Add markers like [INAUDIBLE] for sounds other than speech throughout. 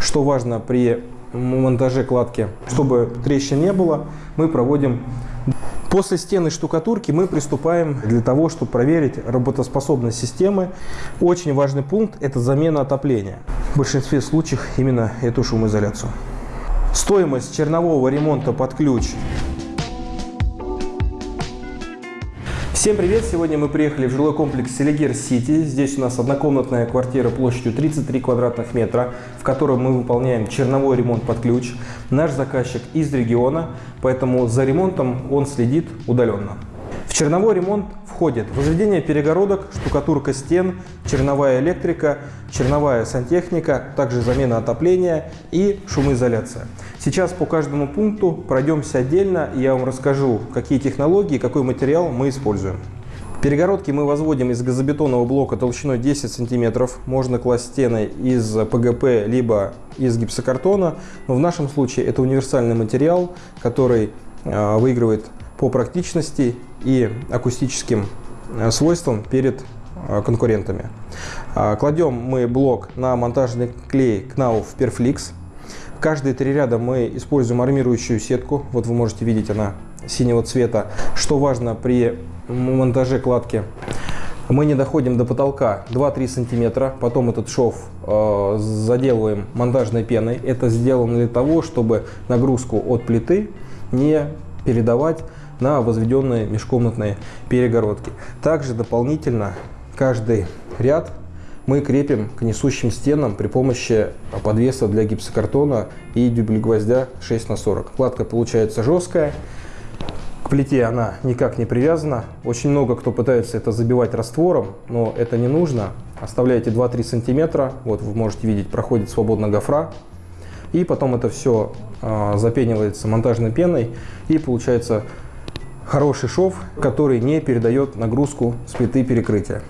Что важно при монтаже кладки, чтобы трещин не было, мы проводим После стены штукатурки мы приступаем для того, чтобы проверить работоспособность системы. Очень важный пункт – это замена отопления. В большинстве случаев именно эту шумоизоляцию. Стоимость чернового ремонта под ключ Всем привет! Сегодня мы приехали в жилой комплекс Селигер Сити. Здесь у нас однокомнатная квартира площадью 33 квадратных метра, в которой мы выполняем черновой ремонт под ключ. Наш заказчик из региона, поэтому за ремонтом он следит удаленно. В черновой ремонт входит возведение перегородок, штукатурка стен, черновая электрика, черновая сантехника, также замена отопления и шумоизоляция. Сейчас по каждому пункту пройдемся отдельно, и я вам расскажу, какие технологии, какой материал мы используем. Перегородки мы возводим из газобетонного блока толщиной 10 см. Можно класть стены из ПГП, либо из гипсокартона. Но в нашем случае это универсальный материал, который а, выигрывает по практичности и акустическим а, свойствам перед а, конкурентами. Кладем мы блок на монтажный клей Knauf Perflix. Каждые три ряда мы используем армирующую сетку. Вот вы можете видеть, она синего цвета. Что важно при монтаже кладки? Мы не доходим до потолка 2-3 сантиметра. Потом этот шов э, заделываем монтажной пеной. Это сделано для того, чтобы нагрузку от плиты не передавать на возведенные межкомнатные перегородки. Также дополнительно каждый ряд мы крепим к несущим стенам при помощи подвеса для гипсокартона и дюбель гвоздя 6 на 40. Кладка получается жесткая, к плите она никак не привязана. Очень много кто пытается это забивать раствором, но это не нужно. Оставляете 2-3 сантиметра, вот вы можете видеть, проходит свободно гофра. И потом это все э, запенивается монтажной пеной и получается хороший шов, который не передает нагрузку с плиты перекрытия.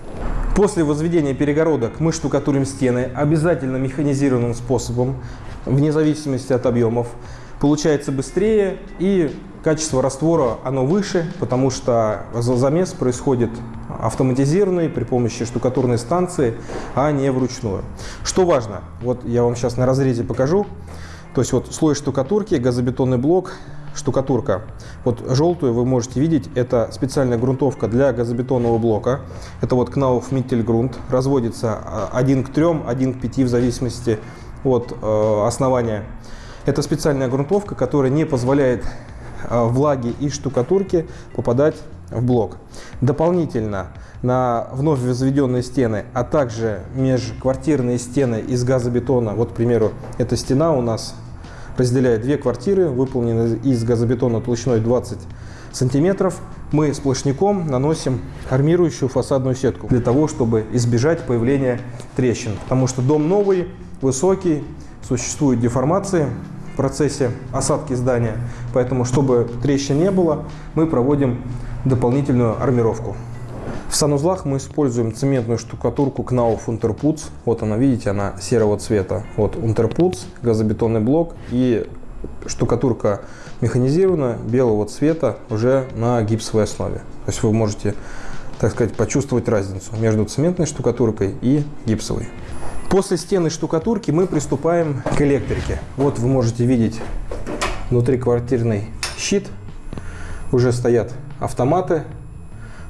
После возведения перегородок мы штукатурим стены обязательно механизированным способом, вне зависимости от объемов. Получается быстрее и качество раствора оно выше, потому что замес происходит автоматизированный при помощи штукатурной станции, а не вручную. Что важно, вот я вам сейчас на разрезе покажу. То есть вот слой штукатурки, газобетонный блок, штукатурка. Вот желтую вы можете видеть, это специальная грунтовка для газобетонного блока. Это вот Knauf Mittelgrund. Разводится 1 к 3, 1 к 5 в зависимости от э, основания. Это специальная грунтовка, которая не позволяет э, влаге и штукатурке попадать в блок. Дополнительно на вновь возведенные стены, а также межквартирные стены из газобетона, вот, к примеру, эта стена у нас разделяет две квартиры, выполнены из газобетона толщиной 20 сантиметров. Мы сплошняком наносим армирующую фасадную сетку для того, чтобы избежать появления трещин. Потому что дом новый, высокий, существуют деформации в процессе осадки здания. Поэтому, чтобы трещин не было, мы проводим дополнительную армировку. В санузлах мы используем цементную штукатурку Knauf Unterputz. Вот она, видите, она серого цвета. Вот Unterputz, газобетонный блок и штукатурка механизированная, белого цвета, уже на гипсовой основе. То есть вы можете, так сказать, почувствовать разницу между цементной штукатуркой и гипсовой. После стены штукатурки мы приступаем к электрике. Вот вы можете видеть внутриквартирный щит. Уже стоят автоматы,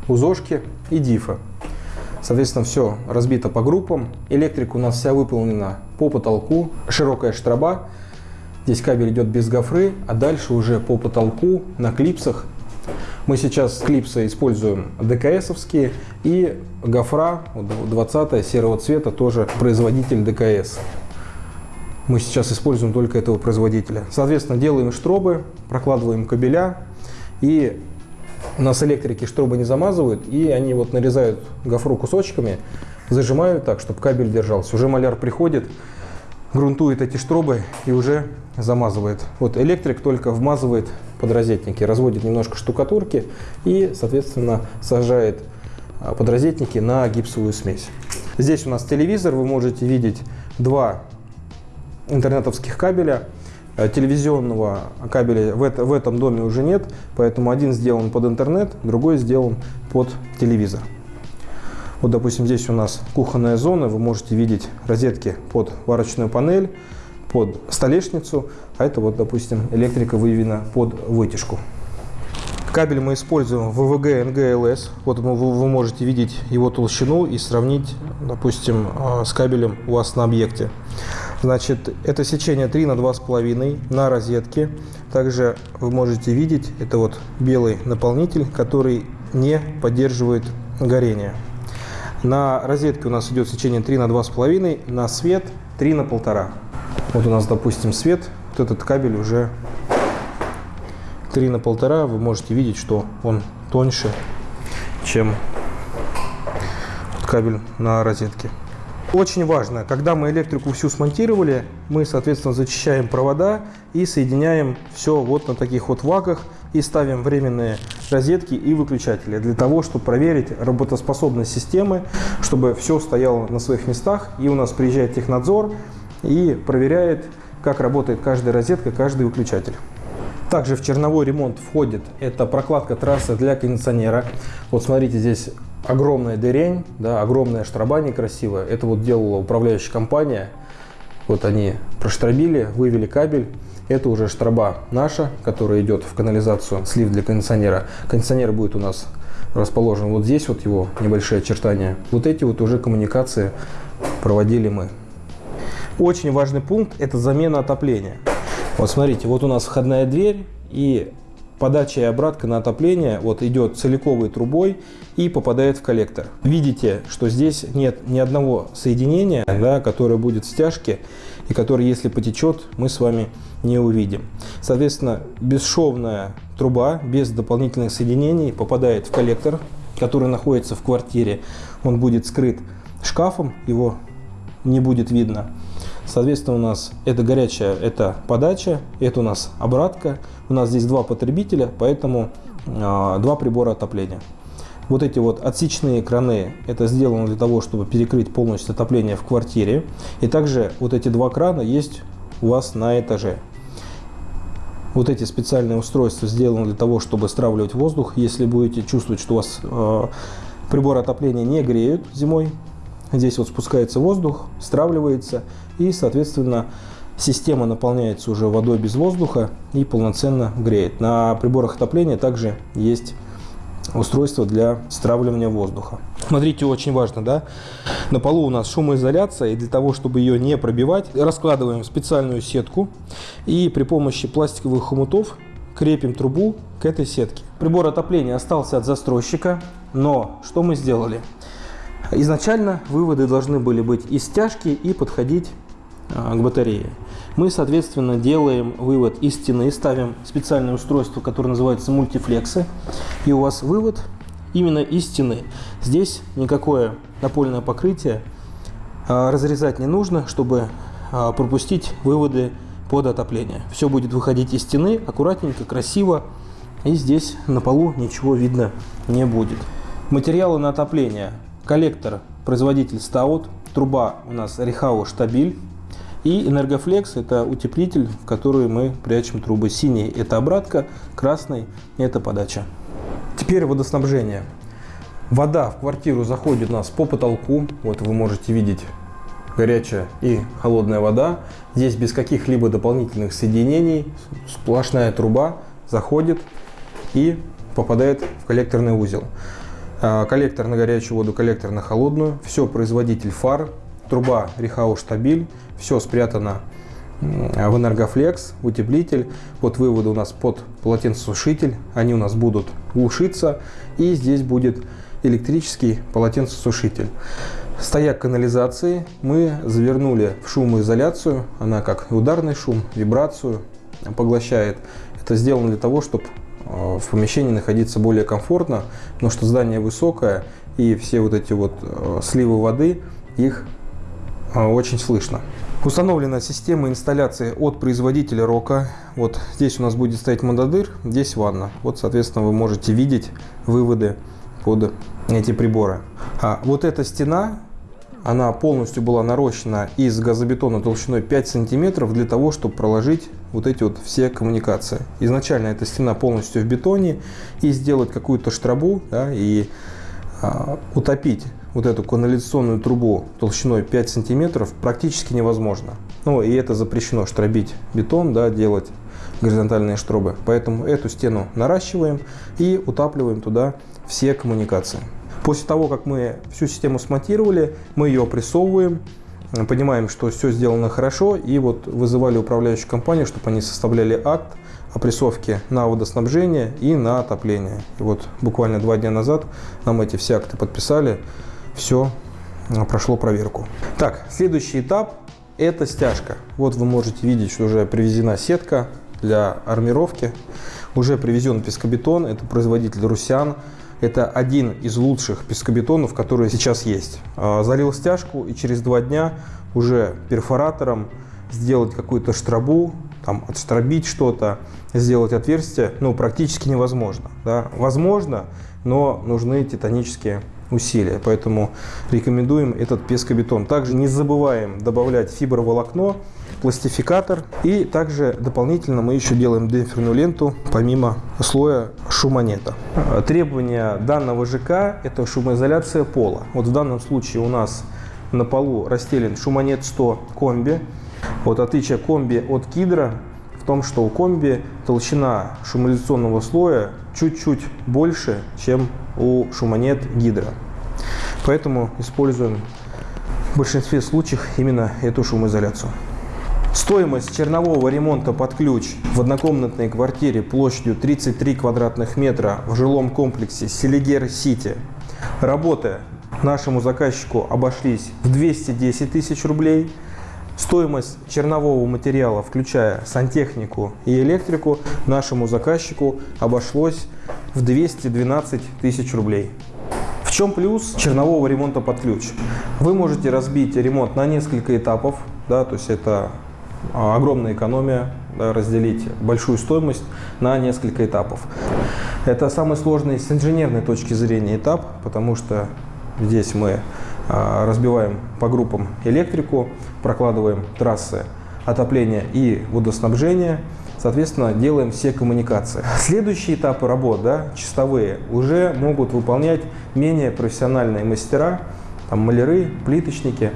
УЗОшки и дифа. Соответственно, все разбито по группам. Электрика у нас вся выполнена по потолку. Широкая штраба. Здесь кабель идет без гофры, а дальше уже по потолку на клипсах. Мы сейчас клипсы используем ДКСовские и гофра 20 серого цвета, тоже производитель ДКС. Мы сейчас используем только этого производителя. Соответственно, делаем штробы, прокладываем кабеля и у нас электрики штробы не замазывают, и они вот нарезают гофру кусочками, зажимают так, чтобы кабель держался. Уже маляр приходит, грунтует эти штробы и уже замазывает. Вот электрик только вмазывает под розетники, разводит немножко штукатурки и, соответственно, сажает а, подрозетники на гипсовую смесь. Здесь у нас телевизор, вы можете видеть два интернетовских кабеля. Э, телевизионного кабеля в, это, в этом доме уже нет, поэтому один сделан под интернет, другой сделан под телевизор. Вот, допустим, здесь у нас кухонная зона, вы можете видеть розетки под варочную панель, под столешницу, а это вот, допустим, электрика выведена под вытяжку. Кабель мы используем ВВГ НГЛС. Вот вы, можете видеть его толщину и сравнить, допустим, а, с кабелем у вас на объекте. Значит, это сечение 3 на 2,5 на розетке. Также вы можете видеть, это вот белый наполнитель, который не поддерживает горение. На розетке у нас идет сечение 3 на 2,5, на свет 3 на 1,5. Вот у нас, допустим, свет, вот этот кабель уже 3 на 1,5 вы можете видеть, что он тоньше, чем кабель на розетке. Очень важно, когда мы электрику всю смонтировали, мы, соответственно, зачищаем провода и соединяем все вот на таких вот ваках и ставим временные розетки и выключатели для того, чтобы проверить работоспособность системы, чтобы все стояло на своих местах. И у нас приезжает технадзор и проверяет, как работает каждая розетка, каждый выключатель. Также в черновой ремонт входит это прокладка трассы для кондиционера. Вот смотрите, здесь огромная дырень, да, огромная штраба некрасивая. Это вот делала управляющая компания. Вот они проштробили, вывели кабель. Это уже штраба наша, которая идет в канализацию, слив для кондиционера. Кондиционер будет у нас расположен вот здесь, вот его небольшие очертания. Вот эти вот уже коммуникации проводили мы. Очень важный пункт – это замена отопления. Вот смотрите, вот у нас входная дверь и подача и обратка на отопление вот идет целиковой трубой и попадает в коллектор. Видите, что здесь нет ни одного соединения, да, которое будет в стяжке и которое, если потечет, мы с вами не увидим. Соответственно, бесшовная труба без дополнительных соединений попадает в коллектор, который находится в квартире. Он будет скрыт шкафом, его не будет видно. Соответственно, у нас это горячая, это подача, это у нас обратка. У нас здесь два потребителя, поэтому э, два прибора отопления. Вот эти вот отсечные краны, это сделано для того, чтобы перекрыть полностью отопление в квартире. И также вот эти два крана есть у вас на этаже. Вот эти специальные устройства сделаны для того, чтобы стравливать воздух. Если будете чувствовать, что у вас э, приборы отопления не греют зимой, Здесь вот спускается воздух, стравливается и, соответственно, система наполняется уже водой без воздуха и полноценно греет. На приборах отопления также есть устройство для стравливания воздуха. Смотрите, очень важно, да? На полу у нас шумоизоляция, и для того, чтобы ее не пробивать, раскладываем специальную сетку и при помощи пластиковых хомутов крепим трубу к этой сетке. Прибор отопления остался от застройщика, но что мы сделали? Изначально выводы должны были быть из стяжки и подходить а, к батарее. Мы, соответственно, делаем вывод из стены, ставим специальное устройство, которое называется мультифлексы, и у вас вывод именно из стены. Здесь никакое напольное покрытие а, разрезать не нужно, чтобы а, пропустить выводы под отопление. Все будет выходить из стены аккуратненько, красиво, и здесь на полу ничего видно не будет. Материалы на отопление коллектор производитель Stout, труба у нас Рихау Штабиль и Энергофлекс это утеплитель, в который мы прячем трубы. Синий это обратка, красный это подача. Теперь водоснабжение. Вода в квартиру заходит у нас по потолку. Вот вы можете видеть горячая и холодная вода. Здесь без каких-либо дополнительных соединений сплошная труба заходит и попадает в коллекторный узел. А, коллектор на горячую воду, коллектор на холодную. Все производитель фар, труба Рихау Штабиль. Все спрятано в Энергофлекс, утеплитель. Вот выводы у нас под полотенцесушитель. Они у нас будут глушиться. И здесь будет электрический полотенцесушитель. Стояк канализации мы завернули в шумоизоляцию. Она как ударный шум, вибрацию поглощает. Это сделано для того, чтобы в помещении находиться более комфортно, потому что здание высокое и все вот эти вот э, сливы воды, их э, очень слышно. Установлена система инсталляции от производителя Рока. Вот здесь у нас будет стоять мододыр, здесь ванна. Вот, соответственно, вы можете видеть выводы под эти приборы. А вот эта стена она полностью была нарощена из газобетона толщиной 5 сантиметров для того, чтобы проложить вот эти вот все коммуникации. Изначально эта стена полностью в бетоне и сделать какую-то штрабу да, и а, утопить вот эту канализационную трубу толщиной 5 сантиметров практически невозможно. Ну, и это запрещено, штробить бетон, да, делать горизонтальные штробы. Поэтому эту стену наращиваем и утапливаем туда все коммуникации. После того, как мы всю систему смонтировали, мы ее прессовываем, понимаем, что все сделано хорошо, и вот вызывали управляющую компанию, чтобы они составляли акт о прессовке на водоснабжение и на отопление. И вот буквально два дня назад нам эти все акты подписали, все прошло проверку. Так, следующий этап – это стяжка. Вот вы можете видеть, что уже привезена сетка для армировки, уже привезен пескобетон, это производитель Русян. Это один из лучших пескобетонов, которые сейчас есть. А, залил стяжку и через два дня уже перфоратором сделать какую-то штробу, там, отштробить что-то, сделать отверстие, ну, практически невозможно. Да? Возможно, но нужны титанические усилия. Поэтому рекомендуем этот пескобетон. Также не забываем добавлять фиброволокно, пластификатор. И также дополнительно мы еще делаем демпферную ленту, помимо слоя шумонета. Требования данного ЖК – это шумоизоляция пола. Вот в данном случае у нас на полу расстелен шумонет 100 комби. Вот отличие комби от кидра в том, что у комби толщина шумоизоляционного слоя чуть-чуть больше, чем у шумонет гидра. Поэтому используем в большинстве случаев именно эту шумоизоляцию. Стоимость чернового ремонта под ключ в однокомнатной квартире площадью 33 квадратных метра в жилом комплексе Селигер-Сити. Работы нашему заказчику обошлись в 210 тысяч рублей. Стоимость чернового материала, включая сантехнику и электрику, нашему заказчику обошлось в 212 тысяч рублей. В чем плюс чернового ремонта под ключ? Вы можете разбить ремонт на несколько этапов, да, то есть это огромная экономия, разделить большую стоимость на несколько этапов. Это самый сложный с инженерной точки зрения этап, потому что здесь мы а, разбиваем по группам электрику, прокладываем трассы отопления и водоснабжения, соответственно, делаем все коммуникации. [LAUGHS] Следующие этапы работ, да, чистовые, уже могут выполнять менее профессиональные мастера, там, маляры, плиточники,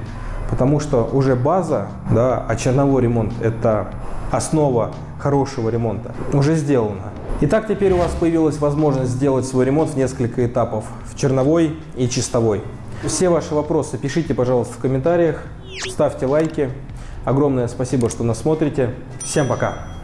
потому что уже база, да, а черновой ремонт – это основа хорошего ремонта, уже сделана. Итак, теперь у вас появилась возможность сделать свой ремонт в несколько этапов – в черновой и чистовой. Все ваши вопросы пишите, пожалуйста, в комментариях, ставьте лайки. Огромное спасибо, что нас смотрите. Всем пока!